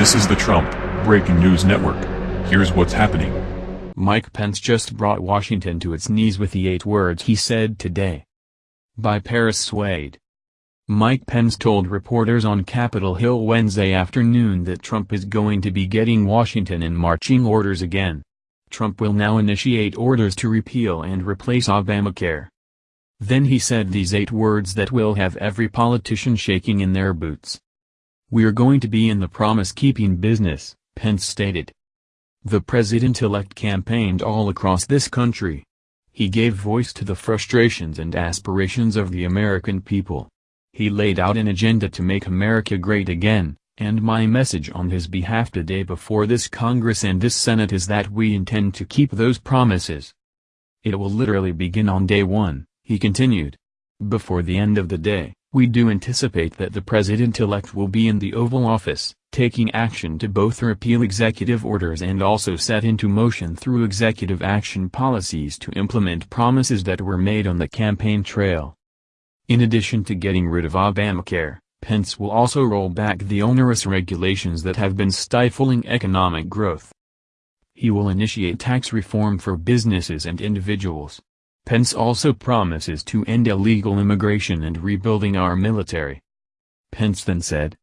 This is the Trump Breaking News Network. Here's what's happening. Mike Pence just brought Washington to its knees with the eight words he said today. By Paris Swade. Mike Pence told reporters on Capitol Hill Wednesday afternoon that Trump is going to be getting Washington in marching orders again. Trump will now initiate orders to repeal and replace Obamacare. Then he said these eight words that will have every politician shaking in their boots. We're going to be in the promise-keeping business, Pence stated. The president-elect campaigned all across this country. He gave voice to the frustrations and aspirations of the American people. He laid out an agenda to make America great again, and my message on his behalf today before this Congress and this Senate is that we intend to keep those promises. It will literally begin on day one, he continued. Before the end of the day, we do anticipate that the President-elect will be in the Oval Office, taking action to both repeal executive orders and also set into motion through executive action policies to implement promises that were made on the campaign trail. In addition to getting rid of Obamacare, Pence will also roll back the onerous regulations that have been stifling economic growth. He will initiate tax reform for businesses and individuals. Pence also promises to end illegal immigration and rebuilding our military. Pence then said,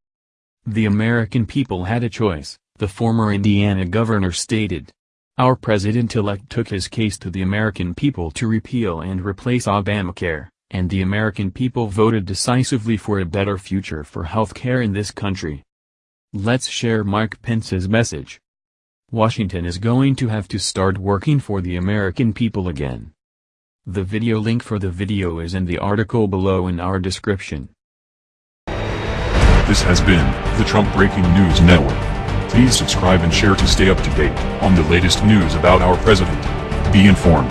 The American people had a choice, the former Indiana governor stated. Our president-elect took his case to the American people to repeal and replace Obamacare, and the American people voted decisively for a better future for health care in this country. Let's share Mike Pence's message. Washington is going to have to start working for the American people again. The video link for the video is in the article below in our description. This has been the Trump Breaking News Network. Please subscribe and share to stay up to date on the latest news about our president. Be informed.